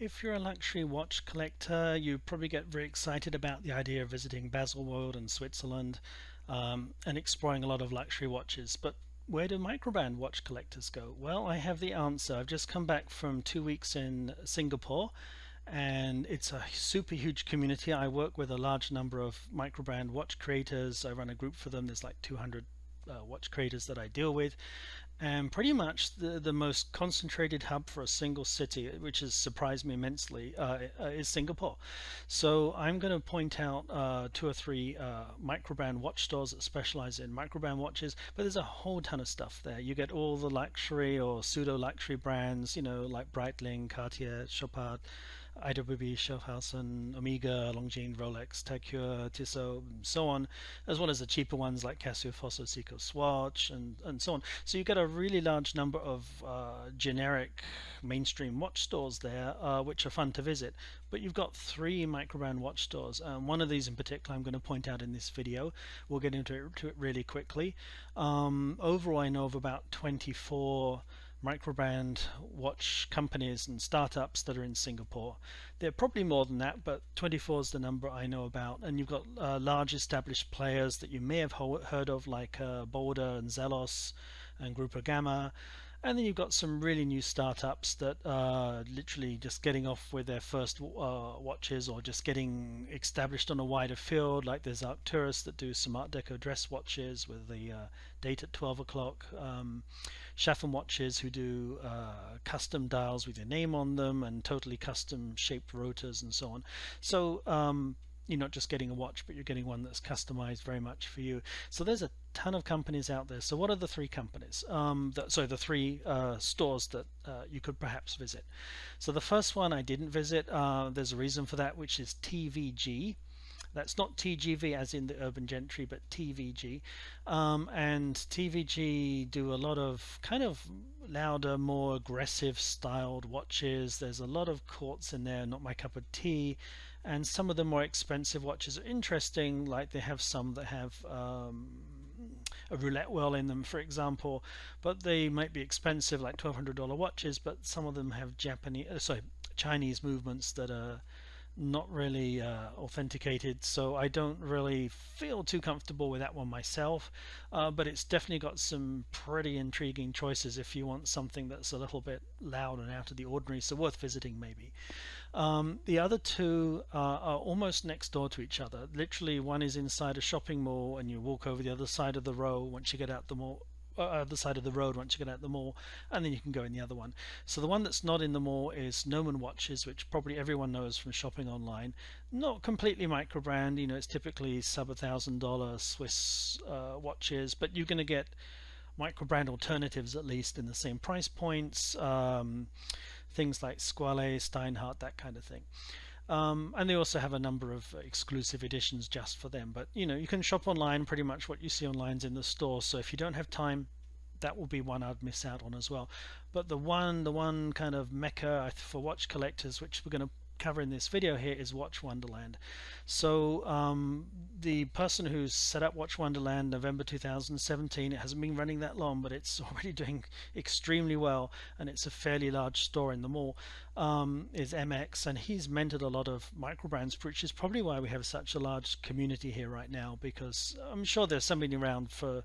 If you're a luxury watch collector, you probably get very excited about the idea of visiting Baselworld and Switzerland um, and exploring a lot of luxury watches. But where do microbrand watch collectors go? Well, I have the answer. I've just come back from two weeks in Singapore and it's a super huge community. I work with a large number of microbrand watch creators. I run a group for them. There's like 200 uh, watch creators that I deal with and pretty much the, the most concentrated hub for a single city, which has surprised me immensely, uh, uh is Singapore. So I'm going to point out uh, two or three uh, microbrand watch stores that specialize in microbrand watches, but there's a whole ton of stuff there. You get all the luxury or pseudo luxury brands, you know, like Breitling, Cartier, Chopard, IWC, Schaffhausen, Omega, Longines, Rolex, Heuer, Tissot, and so on, as well as the cheaper ones like Casio, Fossil, Seiko, Swatch, and, and so on. So you get a really large number of uh, generic mainstream watch stores there, uh, which are fun to visit. But you've got three microbrand watch stores. and one of these in particular I'm going to point out in this video. We'll get into it, it really quickly. Um, overall, I know of about 24 microbrand watch companies and startups that are in Singapore. There are probably more than that, but 24 is the number I know about. And you've got uh, large established players that you may have heard of, like uh, Boldr and Zelos and Grupo Gamma. And then you've got some really new startups that are literally just getting off with their first uh, watches or just getting established on a wider field. Like there's Arcturus that do some Art Deco dress watches with the uh, date at 12 o'clock. Um, watches who do uh, custom dials with your name on them and totally custom shaped rotors and so on. So um, you're not just getting a watch, but you're getting one that's customized very much for you. So there's a ton of companies out there. So what are the three companies? Um, that, sorry, the three uh, stores that uh, you could perhaps visit. So the first one I didn't visit. Uh, there's a reason for that, which is TVG. That's not TGV as in the urban gentry, but TVG. Um, and TVG do a lot of kind of louder, more aggressive styled watches. There's a lot of quartz in there, not my cup of tea and some of the more expensive watches are interesting like they have some that have um, a roulette wheel in them for example but they might be expensive like $1200 watches but some of them have Japanese uh, sorry Chinese movements that are not really uh, authenticated so I don't really feel too comfortable with that one myself. Uh, but it's definitely got some pretty intriguing choices if you want something that's a little bit loud and out of the ordinary so worth visiting maybe. Um, the other two uh, are almost next door to each other. Literally one is inside a shopping mall and you walk over the other side of the row once you get out the mall uh, other side of the road once you get out the mall and then you can go in the other one. So the one that's not in the mall is Gnomon watches which probably everyone knows from shopping online. Not completely micro brand you know it's typically sub a thousand dollar Swiss uh, watches but you're going to get micro brand alternatives at least in the same price points um, things like Squale, Steinhart that kind of thing um, and they also have a number of exclusive editions just for them. But you know, you can shop online. Pretty much what you see online is in the store. So if you don't have time, that will be one I'd miss out on as well. But the one, the one kind of mecca for watch collectors, which we're going to cover in this video here is Watch Wonderland. So um, the person who's set up Watch Wonderland November 2017, it hasn't been running that long, but it's already doing extremely well, and it's a fairly large store in the mall, um, is MX, and he's mentored a lot of micro brands, which is probably why we have such a large community here right now, because I'm sure there's somebody around for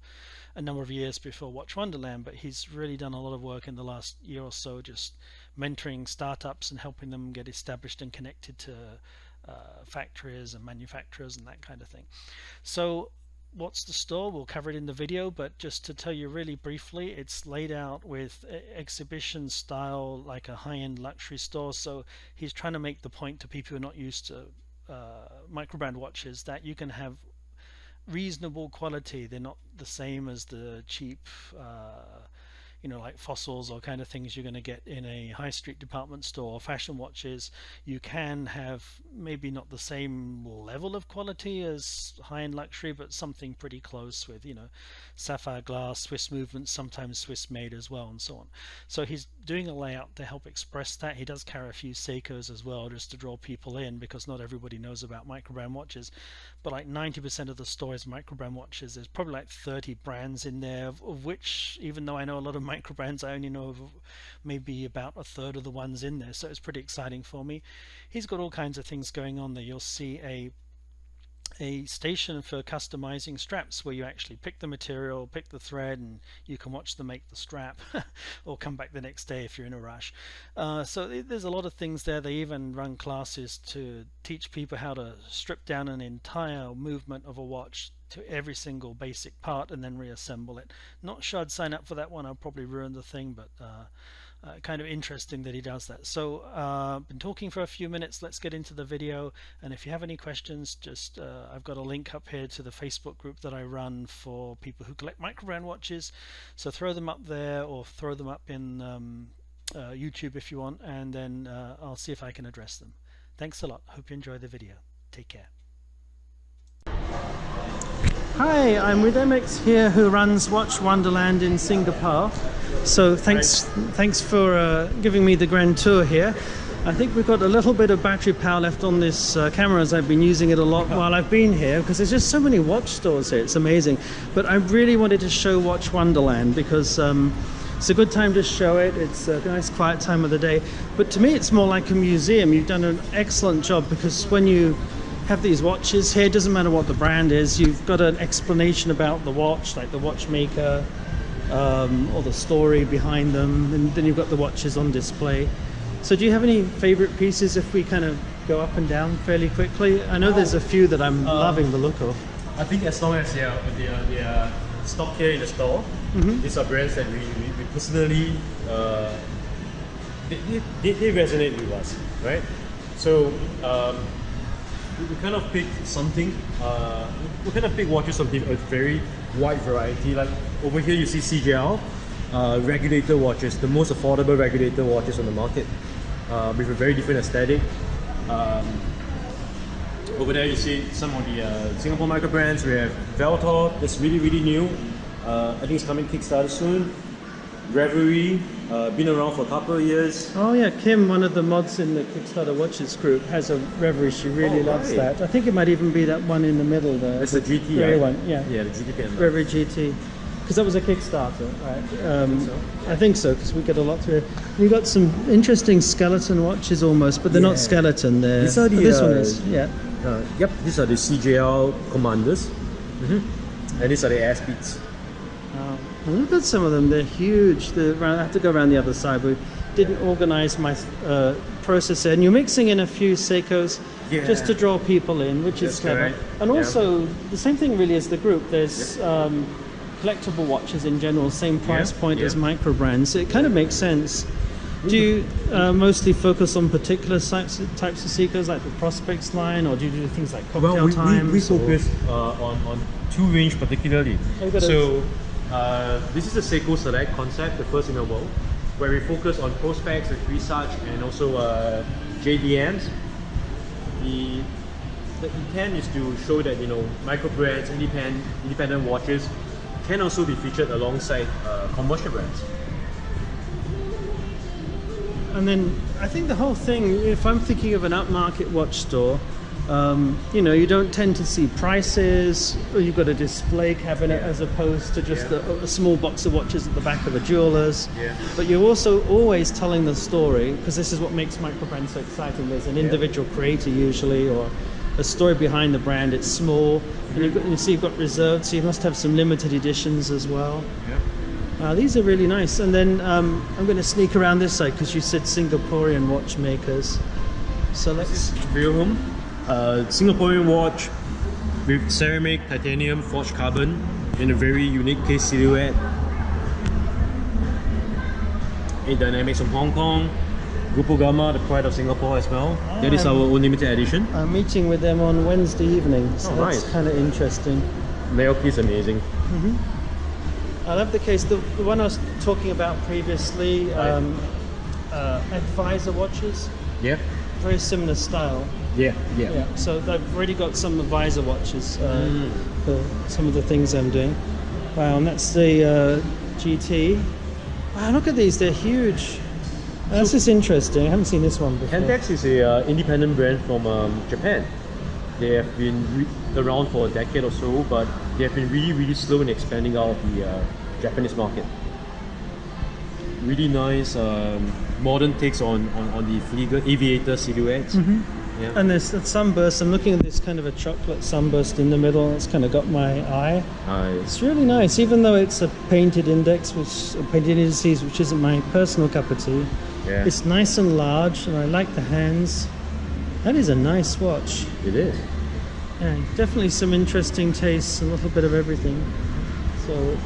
a number of years before Watch Wonderland, but he's really done a lot of work in the last year or so just mentoring startups and helping them get established and connected to uh, factories and manufacturers and that kind of thing. So what's the store? We'll cover it in the video but just to tell you really briefly it's laid out with exhibition style like a high-end luxury store. So he's trying to make the point to people who are not used to uh, microbrand watches that you can have reasonable quality. They're not the same as the cheap uh, you know like fossils or kind of things you're going to get in a high street department store fashion watches you can have maybe not the same level of quality as high-end luxury but something pretty close with you know sapphire glass Swiss movements sometimes Swiss made as well and so on. So he's doing a layout to help express that. He does carry a few Seikos as well just to draw people in because not everybody knows about microbrand watches. But like 90% of the store is microbrand watches there's probably like 30 brands in there of, of which even though I know a lot of micro brands. I only know of maybe about a third of the ones in there, so it's pretty exciting for me. He's got all kinds of things going on there. You'll see a a station for customizing straps where you actually pick the material, pick the thread, and you can watch them make the strap or come back the next day if you're in a rush. Uh, so there's a lot of things there. They even run classes to teach people how to strip down an entire movement of a watch to every single basic part and then reassemble it. Not sure I'd sign up for that one. I'll probably ruin the thing, but uh, uh, kind of interesting that he does that. So uh, been talking for a few minutes. Let's get into the video. And if you have any questions, just uh, I've got a link up here to the Facebook group that I run for people who collect microbrand watches. So throw them up there or throw them up in um, uh, YouTube if you want, and then uh, I'll see if I can address them. Thanks a lot. Hope you enjoy the video. Take care. Hi, I'm with MX here who runs Watch Wonderland in Singapore. So thanks, thanks for uh, giving me the grand tour here. I think we've got a little bit of battery power left on this uh, camera as I've been using it a lot while I've been here because there's just so many watch stores here. It's amazing. But I really wanted to show Watch Wonderland because um, it's a good time to show it. It's a nice quiet time of the day. But to me, it's more like a museum. You've done an excellent job because when you have these watches here, it doesn't matter what the brand is, you've got an explanation about the watch, like the watchmaker, um, or the story behind them, and then you've got the watches on display. So do you have any favorite pieces if we kind of go up and down fairly quickly? I know there's a few that I'm um, loving the look of. I think as long as they are, they are, they are stock here in the store, mm -hmm. these are brands that we, we, we personally, uh, they, they, they, resonate with us, right? So um, we kind of pick something, uh, we kind of pick watches of a very wide variety. Like over here you see CJL, uh, regulator watches, the most affordable regulator watches on the market uh, with a very different aesthetic. Um, over there you see some of the uh, Singapore micro brands. We have Veltor, that's really really new. Uh, I think it's coming Kickstarter soon. Reverie, uh, been around for a couple of years. Oh yeah, Kim, one of the mods in the Kickstarter Watches group, has a Reverie. She really oh, loves right. that. I think it might even be that one in the middle there. It's the GT, right? one, yeah. Yeah, the GT pen. Reverie GT. Because that was a Kickstarter, right? Um, I think so, because we get a lot through. We got some interesting skeleton watches almost, but they're yeah. not skeleton. They're, these are the, this uh, one is, yeah. Uh, yep, these are the CJL Commanders. Mm -hmm. And these are the S beats. Look at some of them, they're huge. They're, I have to go around the other side. We didn't organize my uh, processor. And you're mixing in a few Seikos yeah. just to draw people in, which That's is clever. And also, yeah. the same thing really as the group. There's yep. um, collectible watches in general, same price yep. point yep. as micro brands. It kind of makes sense. Do you uh, mostly focus on particular types of, types of Seikos, like the Prospex line, or do you do things like cocktail well, we, times? We, we focus uh, on, on two range particularly. So uh, this is the Seiko Select concept, the first in the world, where we focus on Prospex and research and also uh, JDMs. The, the intent is to show that you know micro brands, independent, independent watches can also be featured alongside uh, commercial brands. And then I think the whole thing, if I'm thinking of an upmarket watch store, um, you know, you don't tend to see prices, or you've got a display cabinet yeah. as opposed to just yeah. a, a, small box of watches at the back of a jeweler's. Yeah. But you're also always telling the story, because this is what makes microbrand so exciting. There's an individual creator usually, or a story behind the brand. It's small, and you've got, you see you've got reserved, so you must have some limited editions as well. Uh, these are really nice. And then um, I'm going to sneak around this side because you said Singaporean watchmakers. So let's. Wilhelm uh, Singaporean watch with ceramic, titanium, forged carbon in a very unique case silhouette. A Dynamics from Hong Kong, Grupo Gamma, the pride of Singapore as well. Ah, that is our own limited edition. I'm meeting with them on Wednesday evening, so oh, that's nice. kind of interesting. Naoki is amazing. Mm -hmm. I love the case. The, the, one I was talking about previously, um, uh, Advisor watches. Yeah. Very similar style. Yeah, yeah. Yeah. So I've already got some advisor watches uh, mm. for some of the things I'm doing. Wow, and that's the uh, GT. Wow, look at these, they're huge. This is interesting. I haven't seen this one before. Hantex is an uh, independent brand from um, Japan. They have been around for a decade or so, but they have been really, really slow in expanding out of the uh, Japanese market. really nice um, modern takes on, on, on the Flieger aviator silhouettes. Yeah. And there's a sunburst. I'm looking at this kind of a chocolate sunburst in the middle. It's kind of got my eye. Nice. It's really nice, even though it's a painted index, which a painted indices, which isn't my personal cup of tea. Yeah. It's nice and large, and I like the hands. That is a nice watch. it is. Yeah, definitely some interesting tastes, a little bit of everything. So,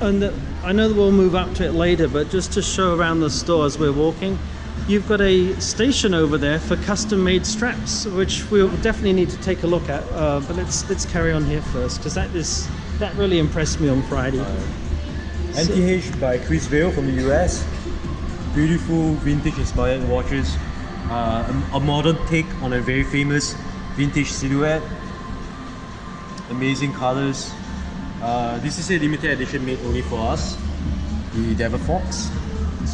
and the, I know that we'll move up to it later, but just to show around the store as we're walking, you've got a station over there for custom-made straps, which we'll definitely need to take a look at. Uh, but let's let's carry on here first, because that is that really impressed me on Friday. NTH by Chris Vail from the US. Beautiful vintage inspired watches. Uh, a, a modern take on a very famous vintage silhouette. Amazing colors. Uh, this is a limited edition made only for us. The Devil Fox.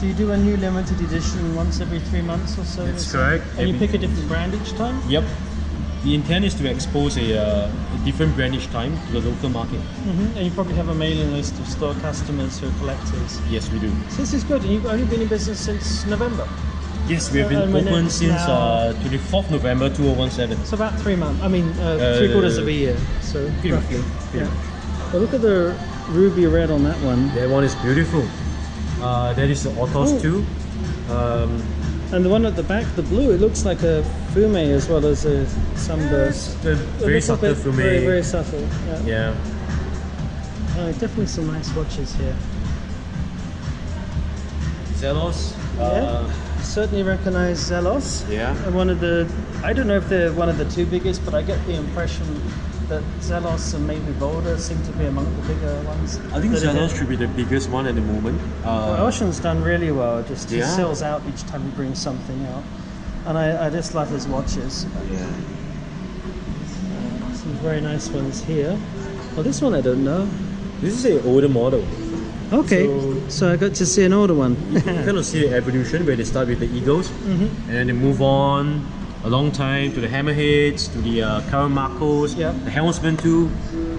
So you do a new limited edition once every three months or so. That's correct. And you pick a different brand each time. Yep. The intent is to expose a, uh, a different brand each time to the local market. hmm And you probably have a mailing list of store customers who are collectors. Yes, we do. So this is good, and you've only been in business since November. Yes, we have Uh, been when open since uh, 24th November 2017. So about three months. I mean, uh, three quarters of a year. So roughly. Yeah. But look at the ruby red on that one, That one is beautiful. Uh, that is the Autos Oh. 2. Um, and the one at the back, the blue. It looks like a fume as well as a sunburst. very subtle fume. Very, very subtle. Yeah. Yeah. Uh, definitely some nice watches here. Zelos. Yeah. Uh, Certainly recognize Zelos. yeah. And one of the, I don't know if they're one of the two biggest, but I get the impression that Zelos and maybe Boldr seem to be among the bigger ones. I think Zelos should be the biggest one at the moment. Well, Uh, Ocean's done really well. Just he Yeah. sells out each time he brings something out, and I, I just love his watches. yeah. Some very nice ones here. Well, this one I don't know. This is an older model. Okay, So- so, I got to see an older one. You kind of see the evolution where they start with the Eagles Mm-hmm. and then they move on a long time to the Hammerheads, to the uh, Karamakos, Yep. the Helmsman too.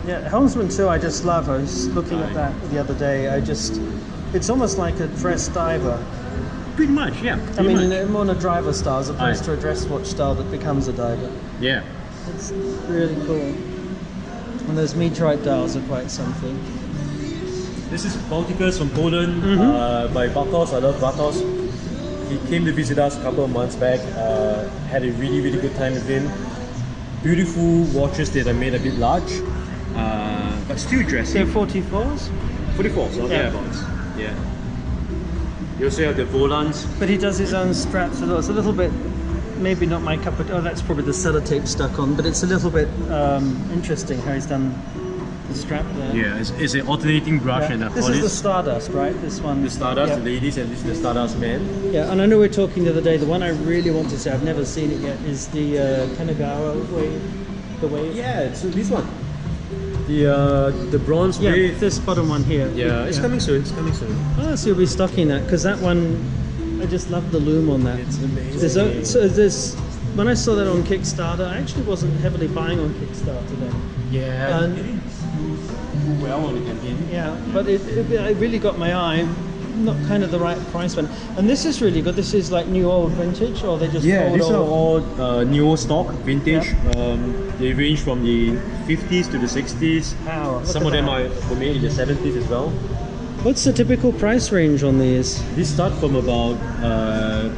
yeah, Helmsman too. I just love. I was looking at that the other day. I just, it's almost like a dress diver. Pretty much, yeah. I mean, much. more in a driver style as opposed Aye. to a dress watch style that becomes a diver. yeah. It's really cool. And those meteorite dials are quite something. This is Balticus from Poland Mm-hmm. uh, by Bartos. I love Bartos. He came to visit us a couple of months back. Uh, had a really, really good time with him. Beautiful watches that are made a bit large, uh, but still They're dressy. 44s, 44, so Yeah. thereabouts. Yeah. You also have the Volans. but he does his own straps as well. It's a little bit, maybe not my cup of Oh, that's probably the sellotape stuck on, but it's a little bit um, interesting how he's done the strap there. Yeah, it's, it's an alternating brush Yeah. and a This is the Stardust, right? This one. the Stardust, Yeah. ladies, and this is the Stardust man. Yeah, and I know we are talking the other day. The one I really want to see, I've never seen it yet, is the uh, Kanagawa wave. The wave. Yeah, it's this one. The uh, the bronze Yeah, wave. this bottom one here. Yeah, it's coming soon. It's coming soon. Oh, so you'll be stocking that because that one, I just love the loom on that. It's amazing. There's so there's when I saw that on Kickstarter, I actually wasn't heavily buying on Kickstarter then. Yeah, And- it didn't do well on the campaign. Yeah, but it, it, it really got my eye. Not kind of the right price one. And this is really good. This is like new old vintage, or they just Yeah, old, these are old? all uh, new stock, vintage. Um, they range from the 50s to the 60s. Wow, Some of them that. are were made in the 70s as well. What's the typical price range on these? These start from about uh,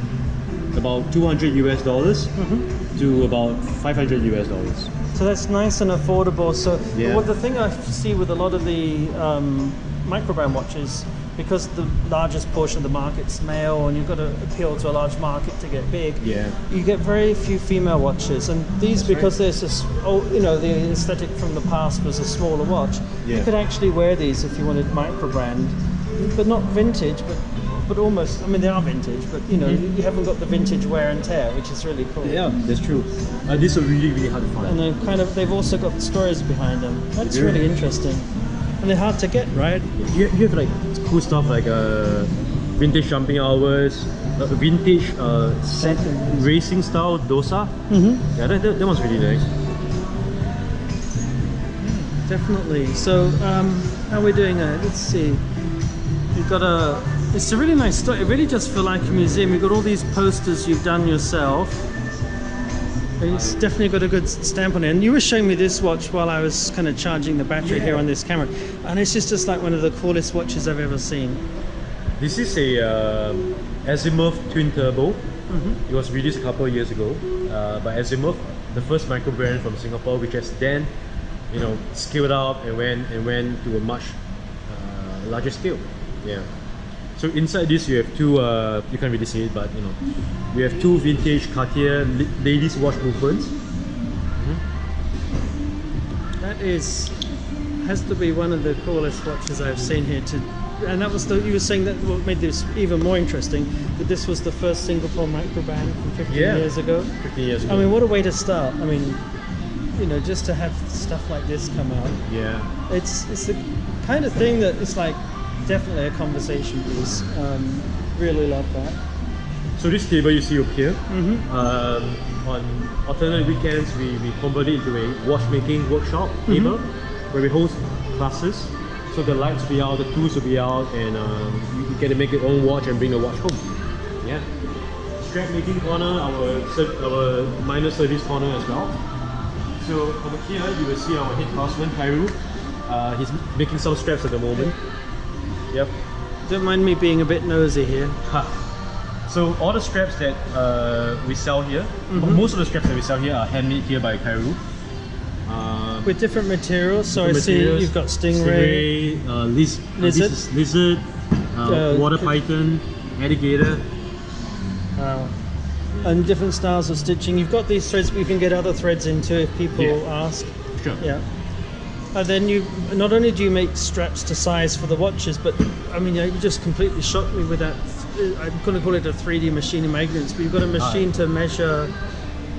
about 200 US dollars Mm-hmm. to about 500 US dollars. So that's nice and affordable. So Yeah. what the thing I see with a lot of the um, microbrand watches, because the largest portion of the market's male, and you've got to appeal to a large market to get big. Yeah. You get very few female watches, and these because there's this, oh, you know, the aesthetic from the past was a smaller watch. yeah. You could actually wear these if you wanted microbrand, but not vintage, but but almost. I mean, they are vintage, but you know, you haven't got the vintage wear and tear, which is really cool. Yeah, that's true. Uh, these are really really hard to find. And they're kind of they've also got stories behind them. That's do. really interesting. And they're hard to get, right? You, you have like cool stuff like uh, vintage jumping hours, uh, vintage uh, set racing style dosa. Mm-hmm. Yeah, that, that, that one's really nice. Definitely. So, um, how are we doing? Uh, let's see. You've got a It's a really nice store. It really does feel like a museum. You've got all these posters you've done yourself. It's definitely got a good stamp on it. And you were showing me this watch while I was kind of charging the battery here on this camera. And it's just, just like one of the coolest watches I've ever seen. This is a um Azimuth twin turbo. Mm-hmm. It was released a couple of years ago uh, by Azimuth, the first micro brand from Singapore, which has then, you know, scaled up and went and went to a much uh, larger scale. Yeah. So inside this, you have two. Uh, you can't really see it, but you know, we have two vintage Cartier ladies watch movements. That is, has to be one of the coolest watches I've seen here. To, and that was the, you were saying that what made this even more interesting, that this was the first Singapore microband from 15 Yeah. years ago. 15 years ago. I mean, what a way to start. I mean, you know, just to have stuff like this come out. yeah. It's it's the kind of thing that it's like definitely a conversation piece. Um, really love that. So this table you see up here, Mm-hmm. um, on alternate weekends we, we convert it into a watchmaking workshop Mm-hmm. table where we host classes. So the lights will be out, the tools will be out, and um, you, you get to make your own watch and bring the watch home. Yeah. Strap making corner, our our minor service corner as well. So over here you will see our head craftsman Kairu. Uh, he's making some straps at the moment. Yep. Don't mind me being a bit nosy here. Ha. So all the straps that uh, we sell here, Mhm. most of the straps that we sell here are handmade here by Kairu. Uh, With different materials, so I different see materials. you've got stingray. stingray uh, liz- uh, Lizard. lizard, uh, Uh, water python, alligator. Wow. And different styles of stitching. You've got these threads, but you can get other threads into if people Yeah. ask. Sure. Yeah. And then you not only do you make straps to size for the watches, but I mean, you just completely shocked me with that. I'm going to call it a 3D machine in my ignorance, but you've got a machine to measure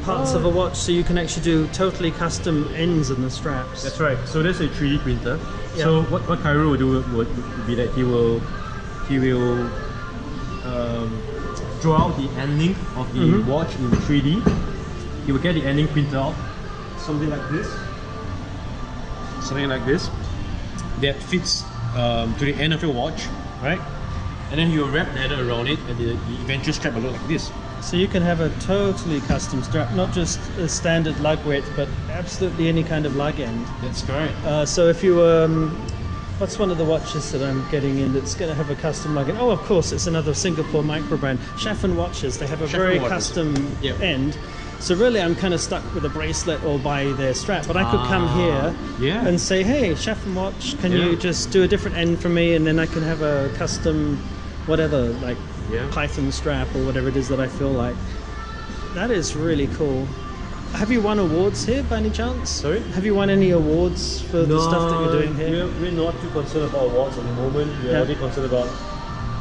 parts of a watch, so you can actually do totally custom ends in the straps. That's right. So there's a 3D printer. Yeah. So what, what Cairo will do would, would be that he will he will um, draw out the end ending of the Mhm. watch in 3D. He will get the ending printed out, something like this, something like this, that fits um, to the end of your watch, right? And then you wrap leather around it, and the, the eventual strap will look like this. So you can have a totally custom strap, not just a standard lug width, but absolutely any kind of lug end. That's correct. Uh, so if you, um, what's one of the watches that I'm getting in that's going to have a custom lug end? Oh, of course, it's another Singapore micro brand, Chaffin watches. They have a very watches. custom Yep. end. So really, I'm kind of stuck with a bracelet or by their strap. But I could come Ah, here yeah. and say, "Hey, Chaffin watch, can Yeah. you just do a different end for me?" And then I can have a custom, whatever, like Yeah. Python strap or whatever it is that I feel like. That is really cool. Have you won awards here by any chance? Sorry? Have you won any awards for the stuff that you're doing here? We're, we're not too concerned about awards at the moment. We're Yeah. only concerned about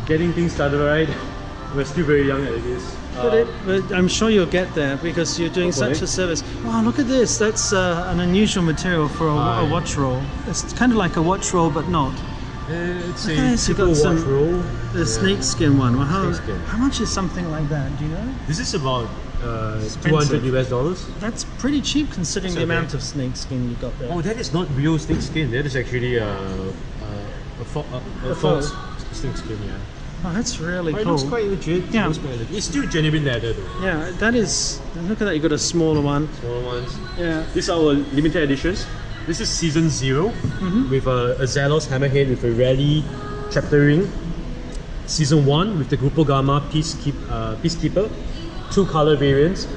getting things started right. We're still very young at this. But, Uh, it, but I'm sure you'll get there because you're doing Hopefully. such a service. Wow, look at this. That's uh, an unusual material for a, a watch roll. It's kind of like a watch roll, but not. it's Look a this, you got watch some- roll. The Yeah. snakeskin one. Well, how, Snakeskin. how much is something like that? Do you know? This is about uh, 200 US dollars. That's pretty cheap considering It's the amount of snakeskin you got there. Oh, that is not real snake skin. That is actually uh, uh, a, fo- a, a, A fox faux. snake skin. Yeah. Oh, that's really But it cool. looks quite legit. Yeah. It looks quite legit. It's still genuine leather though. Yeah, that is. Look at that. You got a smaller one. Smaller ones. Yeah. These are our limited editions. This is season 0 Mm-hmm. with a, a Zelos hammerhead with a rally chapter ring. Season one with the Grupo Gamma Peacekeep, uh, Peacekeeper, two color variants,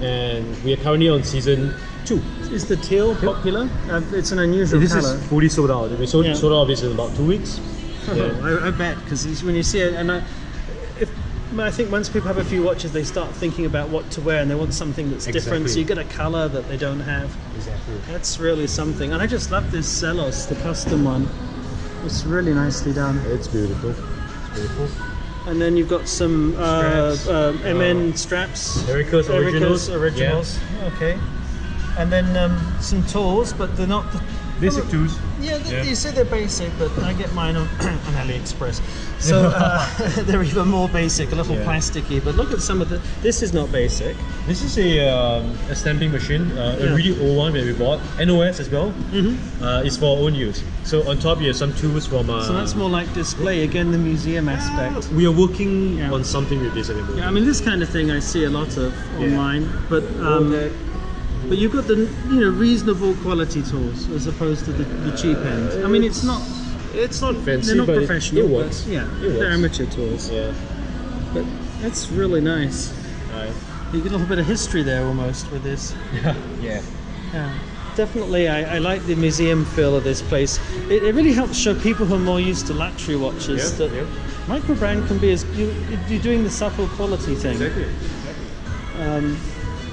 and we are currently on season two. Is the teal popular? Uh, it's an unusual this color. is fully sold out. We sold, Yeah. sold out this in about two weeks. Yeah. I, I bet because when you see it, and I, if I think once people have a few watches, they start thinking about what to wear, and they want something that's different. So you get a color that they don't have. exactly. That's really something. And I just love this Zelos, the custom one. It's really nicely done. It's beautiful. It's beautiful. And then you've got some uh, Straps. um, MN Uh, straps. Erika's Erika's originals. originals. Okay. And then um, some tools, but they're not the, Basic tools. Yeah, th- Yeah. you say they're basic, but I get mine on, on AliExpress. So uh, they're even more basic, a little Yeah. plasticky. But look at some of the. This is not basic. This is a, um, a stamping machine, uh, Yeah. a really old one that we bought. NOS as well. Mm-hmm. Uh, it's for our own use. So on top you have some tools from. Uh, So that's more like display again, the museum aspect. We are working on something with this moment. Yeah, I mean this kind of thing I see a lot of online, but um, but you've got the you know reasonable quality tools as opposed to the, the cheap end. I mean it's not it's not fancy, they're not but professional. It, but works. yeah, It they're amateur tools. Yeah. But that's really nice. Right. You get a little bit of history there almost with this. yeah. Yeah. Definitely, I, I like the museum feel of this place. It, it really helps show people who are more used to luxury watches Yeah, that yeah. micro brand can be as you, you're doing the subtle quality thing. Exactly. Um,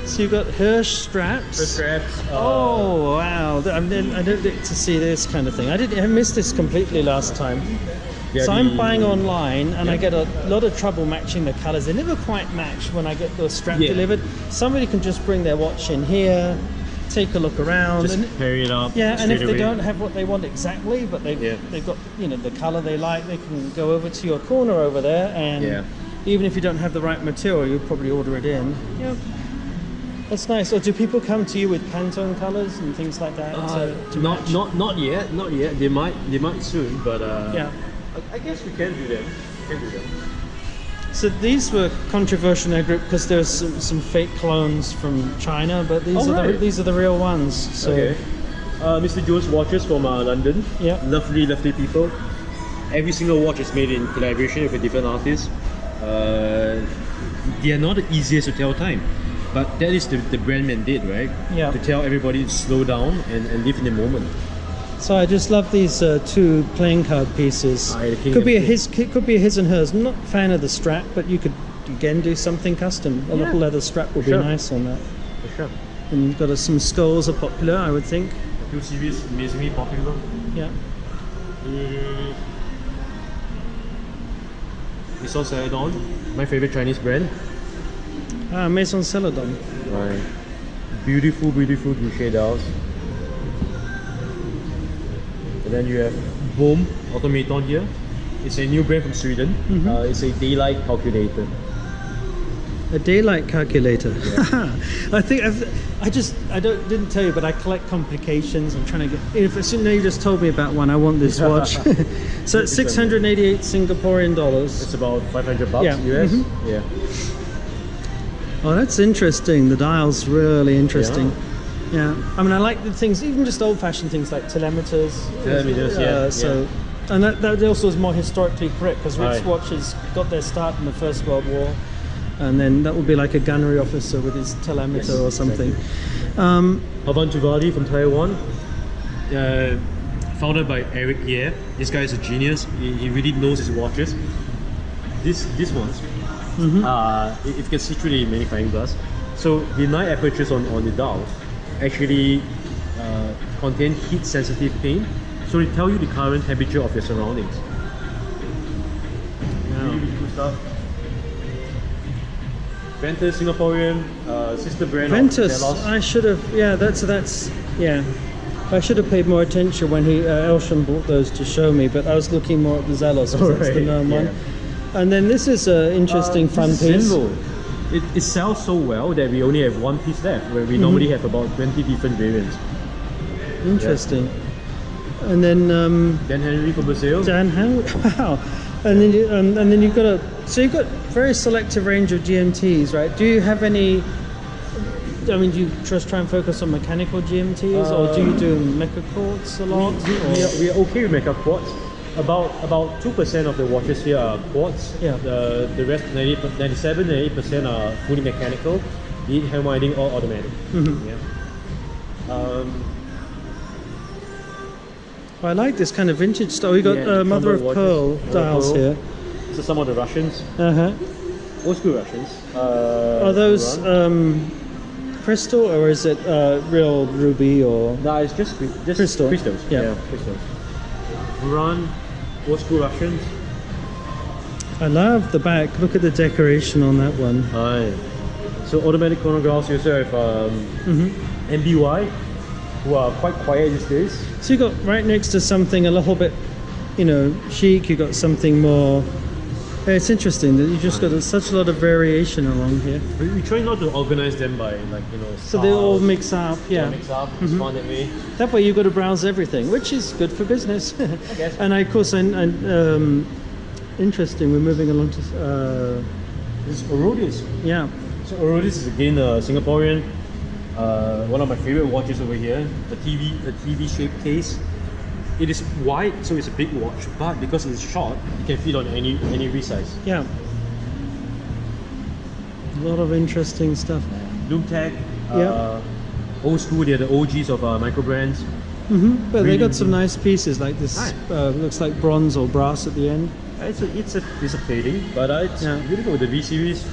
so you've got Hirsch straps. The straps. Uh, Oh wow! I, mean, I don't get to see this kind of thing. I did. I missed this completely last time. yeah, so I'm buying online, and I get a lot of trouble matching the colors. They never quite match when I get the strap Yeah. delivered. Somebody can just bring their watch in here, take a look around, Just and pair it up. yeah. And if straight they don't have what they want exactly, but they've Yeah. they've got you know the color they like, they can go over to your corner over there, and Yeah. even if you don't have the right material, you'll probably order it in. Yeah. That's nice. Or do people come to you with Pantone colors and things like that? Uh, to, to not match? not not yet, not yet. They might they might soon, but uh, Yeah. I, I guess we can do that. We can do that. So these were controversial in our group because there's some, some fake clones from China, but these Oh, are the, these are the real ones. So okay. Uh, Mr. Jones watches from uh, London. Yeah. Lovely, lovely people. Every single watch is made in collaboration with a different artist. Uh, they are not the easiest to tell time, but that is the, the brand mandate, right? Yeah. To tell everybody to slow down and, and live in the moment. So I just love these uh, two playing card pieces. Ah, could be a his, it could be a his and hers. I'm not a fan of the strap, but you could again do something custom. A Yeah. little leather strap would Sure. be nice on that. For sure. And you've got uh, some skulls are popular, I would think. Two series amazingly popular. Yeah. Mm. Maison Celadon, my favorite Chinese brand. Ah, Maison Celadon. Right. Beautiful, beautiful Gucci dials. And then you have Boom Automaton here. It's a new brand from Sweden. Mhm. Uh, it's a daylight calculator. A daylight calculator. I think I've, I just I don't didn't tell you, but I collect complications. I'm trying to get. If as soon as you just told me about one, I want this watch. so it's 688 Singaporean dollars. It's about 500 bucks Yeah. US. Mhm. Yeah. Oh, that's interesting. The dial's really interesting. Yeah. I mean, I like the things, even just old-fashioned things like telemeters. Telemeters, yeah, Uh, so, and that, that also is more historically correct because Ritz Aye. watches got their start in the First World War, and then that would be like a gunnery officer with his telemeter Yes, or something. Um, Havan from Taiwan. Uh, founded by Eric Ye. This guy is a genius. He, he really knows his watches. This this ones, uh, if you can see through the magnifying glass. So the nine apertures on, on the dial actually uh, contain heat sensitive paint, So they tell you the current temperature of your surroundings. Really, cool stuff. Ventus Singaporean, uh, sister brand Ventus, I should have. Yeah, that's that's yeah. I should have paid more attention when he uh, Elsham bought those to show me, but I was looking more at the Zelos because that's the known one. Yeah. And then this is an interesting Uh, front piece. Zenvo. It, it sells so well that we only have one piece left, where we normally have about 20 different variants. Interesting. And then um, Then Henry from Brazil. Dan Howard. Wow. And then you, um, and then you've got a so you've got very selective range of GMTs, right? Do you have any? I mean, do you just try and focus on mechanical GMTs, or do you do mecha quartz a lot? we, or- we, are, we are okay with mecha quartz. About about two percent of the watches here are quartz. Yeah. The the rest 90, 97 and 8 percent are fully mechanical, be it hand winding or automatic. Mhm. Yeah. Um, I like this kind of vintage stuff. We got Yeah, uh, mother of Crumble pearl watches. dials Pearl. here. so some of the Russians, Uh huh. old school Russians. Uh, Are those um, crystal or is it uh, real ruby or? No, it's just just Crystal. crystals. Yeah. crystals. Run, old school Russians. I love the back. Look at the decoration on that one. Hi. So automatic chronographs. You also have um, hmm MBY. who are quite quiet these days. So you got right next to something a little bit, you know, chic. You got something more. Yeah, It's interesting that you just got such a lot of variation along here. We, we try not to organize them by like you know. So they all mix up, yeah. mix up. It's fun that way. That way you've got to browse everything, which is good for business. guess. and I, of course, and, I, um, interesting. We're moving along to, uh, This is Aurodius. yeah. So Aurodius is again a Singaporean. Uh, one of my favorite watches over here. The TV, the TV shaped case. It is wide, so it's a big watch, but because it's short, it can fit on any any resize. Yeah. A lot of interesting stuff. Lum-Tec, Yeah. uh, old school. They're the OGs of uh, micro brands. hmm But they got some nice pieces like this. Right. Uh, looks like bronze or brass at the end. It's a it's a it's a plating, but uh, it's Yeah. good with the V series.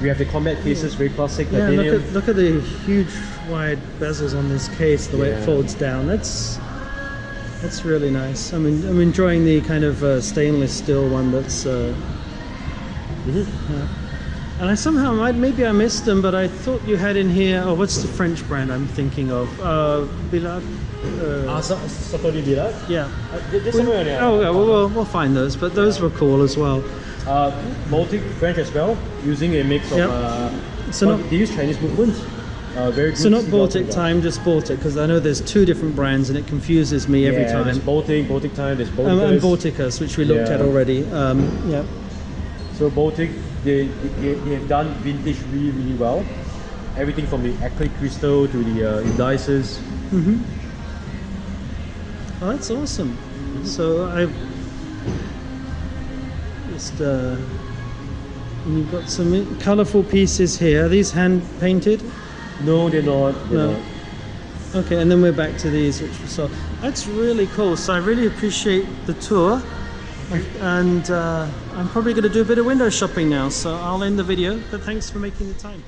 We have the combat cases, very classic Yeah, titanium. look at look at the huge wide bezels on this case, the way it folds down. That's that's really nice. I mean, I'm enjoying the kind of uh, stainless steel one that's. Uh, yeah. And I somehow might maybe I missed them, but I thought you had in here. Oh, what's the French brand I'm thinking of? Uh, Billard. Ah, Uh, Sa- Satori Virat. yeah. Uh, somewhere. Oh, yeah. Well, we'll, we'll find those, but those were cool as well. Uh, Baltic French as well, using a mix of. Yep. Uh, So not- they use Chinese movements. Uh, very good. So not Baltic. Time, just Baltic, because I know there's two different brands and it confuses me every time. There's Baltic, Baltic Time. There's Baltic. Um, and Balticus, which we looked at already. Um, yeah. So Baltic, they, they, they have done vintage really really well. Everything from the acrylic crystal to the uh, indices. hmm Oh, that's awesome. So I just uh, you've got some colourful pieces here. Are these hand painted? No, they're not. They're No. not. Okay, and then we're back to these, which we saw. That's really cool. So I really appreciate the tour. And uh, I'm probably going to do a bit of window shopping now. So I'll end the video. But thanks for making the time.